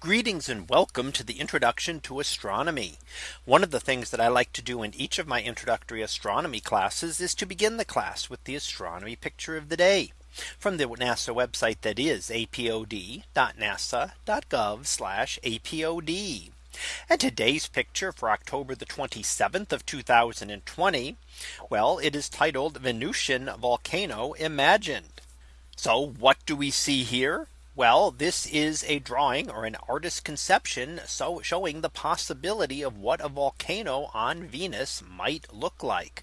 Greetings and welcome to the introduction to astronomy. One of the things that I like to do in each of my introductory astronomy classes is to begin the class with the astronomy picture of the day from the NASA website that is apod.nasa.gov apod. And today's picture for October the 27th of 2020. Well, it is titled Venusian volcano imagined. So what do we see here? Well, this is a drawing or an artist's conception. So showing the possibility of what a volcano on Venus might look like.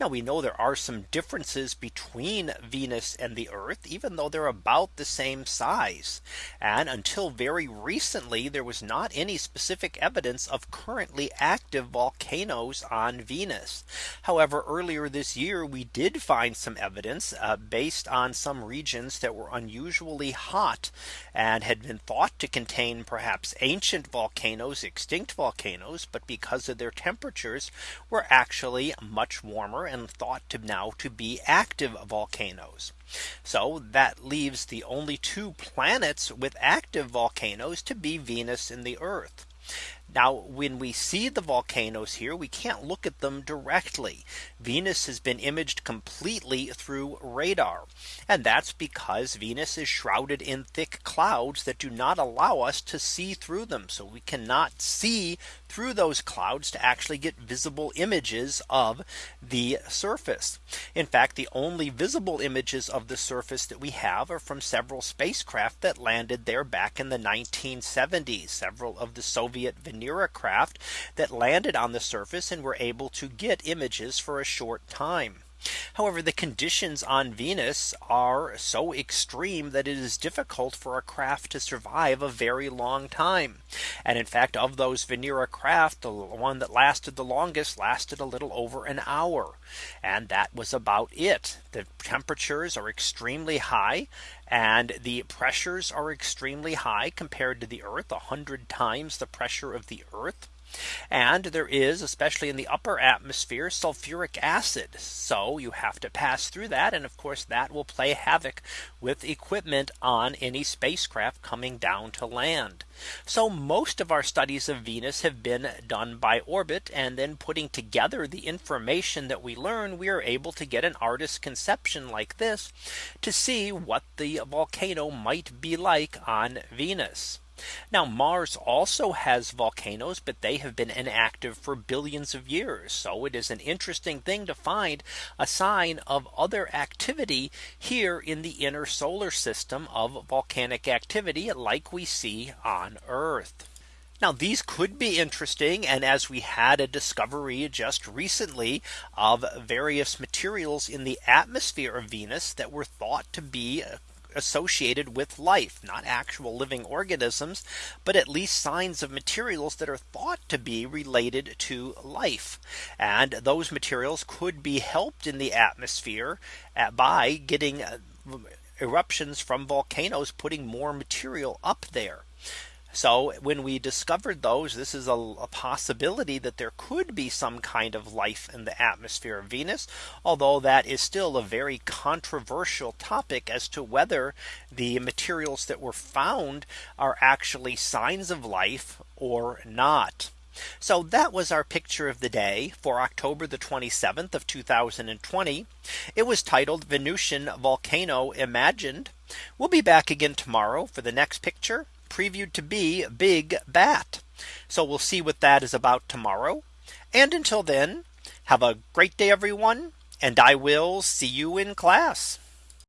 Now we know there are some differences between Venus and the Earth, even though they're about the same size. And until very recently, there was not any specific evidence of currently active volcanoes on Venus. However, earlier this year, we did find some evidence uh, based on some regions that were unusually hot and had been thought to contain perhaps ancient volcanoes, extinct volcanoes, but because of their temperatures were actually much warmer and thought to now to be active volcanoes. So that leaves the only two planets with active volcanoes to be Venus and the Earth. Now when we see the volcanoes here, we can't look at them directly. Venus has been imaged completely through radar. And that's because Venus is shrouded in thick clouds that do not allow us to see through them. So we cannot see through those clouds to actually get visible images of the surface. In fact, the only visible images of the surface that we have are from several spacecraft that landed there back in the 1970s. Several of the Soviet Venera craft that landed on the surface and were able to get images for a short time. However, the conditions on Venus are so extreme that it is difficult for a craft to survive a very long time. And in fact, of those Venera craft, the one that lasted the longest lasted a little over an hour. And that was about it. The temperatures are extremely high and the pressures are extremely high compared to the Earth—a 100 times the pressure of the Earth. And there is, especially in the upper atmosphere, sulfuric acid. So you have to pass through that. And of course, that will play havoc with equipment on any spacecraft coming down to land. So most of our studies of Venus have been done by orbit and then putting together the information that we learn, we are able to get an artist's conception like this to see what the volcano might be like on Venus. Now Mars also has volcanoes, but they have been inactive for billions of years. So it is an interesting thing to find a sign of other activity here in the inner solar system of volcanic activity like we see on Earth. Now these could be interesting. And as we had a discovery just recently of various materials in the atmosphere of Venus that were thought to be associated with life, not actual living organisms, but at least signs of materials that are thought to be related to life. And those materials could be helped in the atmosphere by getting uh, eruptions from volcanoes putting more material up there. So when we discovered those, this is a, a, possibility that there could be some kind of life in the atmosphere of Venus. Although that is still a very controversial topic as to whether the materials that were found are actually signs of life or not. So that was our picture of the day for October the 27th of 2020. It was titled Venusian volcano imagined. We'll be back again tomorrow for the next picture previewed to be Big Bat. So we'll see what that is about tomorrow. And until then, have a great day, everyone. And I will see you in class.